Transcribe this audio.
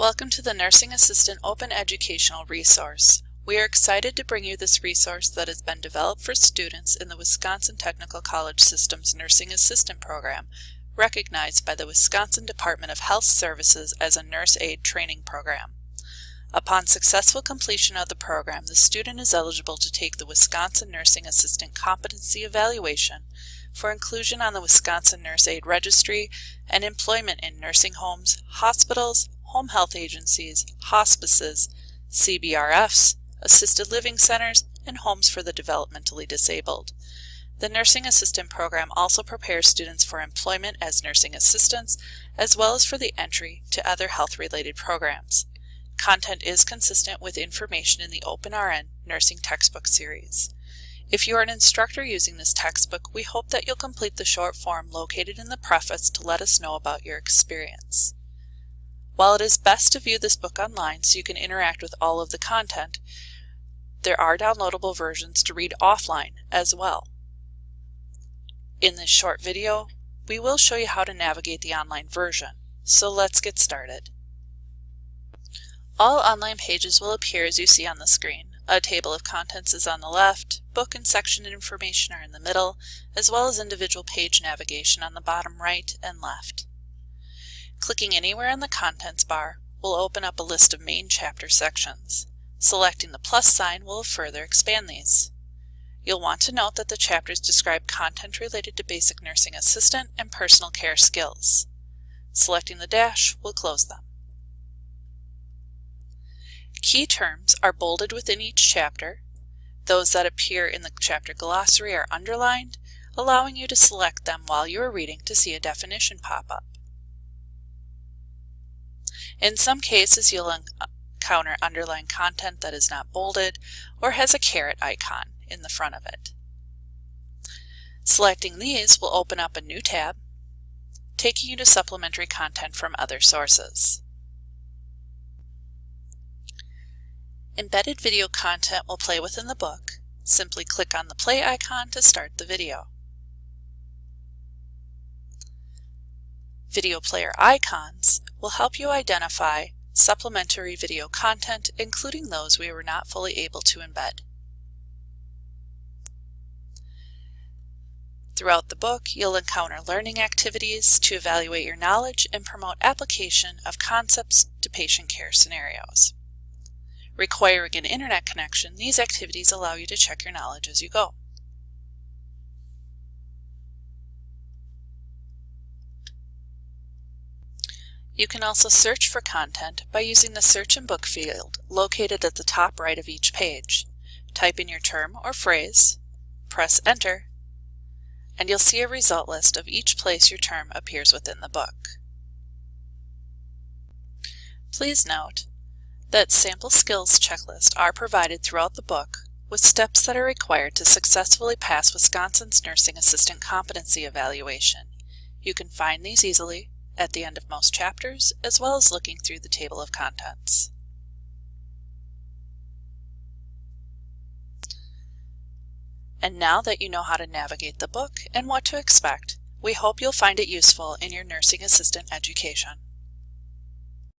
Welcome to the Nursing Assistant Open Educational Resource. We are excited to bring you this resource that has been developed for students in the Wisconsin Technical College System's Nursing Assistant Program, recognized by the Wisconsin Department of Health Services as a nurse aide training program. Upon successful completion of the program, the student is eligible to take the Wisconsin Nursing Assistant Competency Evaluation for inclusion on the Wisconsin Nurse Aide Registry and employment in nursing homes, hospitals, home health agencies, hospices, CBRFs, assisted living centers, and homes for the developmentally disabled. The Nursing Assistant Program also prepares students for employment as nursing assistants, as well as for the entry to other health-related programs. Content is consistent with information in the OpenRN Nursing Textbook Series. If you are an instructor using this textbook, we hope that you'll complete the short form located in the preface to let us know about your experience. While it is best to view this book online so you can interact with all of the content, there are downloadable versions to read offline as well. In this short video, we will show you how to navigate the online version, so let's get started. All online pages will appear as you see on the screen. A table of contents is on the left, book and section information are in the middle, as well as individual page navigation on the bottom right and left. Clicking anywhere in the contents bar will open up a list of main chapter sections. Selecting the plus sign will further expand these. You'll want to note that the chapters describe content related to basic nursing assistant and personal care skills. Selecting the dash will close them. Key terms are bolded within each chapter. Those that appear in the chapter glossary are underlined, allowing you to select them while you are reading to see a definition pop up. In some cases, you'll encounter underlined content that is not bolded or has a caret icon in the front of it. Selecting these will open up a new tab, taking you to supplementary content from other sources. Embedded video content will play within the book. Simply click on the play icon to start the video. Video player icons will help you identify supplementary video content, including those we were not fully able to embed. Throughout the book, you'll encounter learning activities to evaluate your knowledge and promote application of concepts to patient care scenarios. Requiring an internet connection, these activities allow you to check your knowledge as you go. You can also search for content by using the Search in Book field located at the top right of each page. Type in your term or phrase, press Enter, and you'll see a result list of each place your term appears within the book. Please note that sample skills checklists are provided throughout the book with steps that are required to successfully pass Wisconsin's Nursing Assistant Competency Evaluation. You can find these easily at the end of most chapters, as well as looking through the table of contents. And now that you know how to navigate the book and what to expect, we hope you'll find it useful in your nursing assistant education.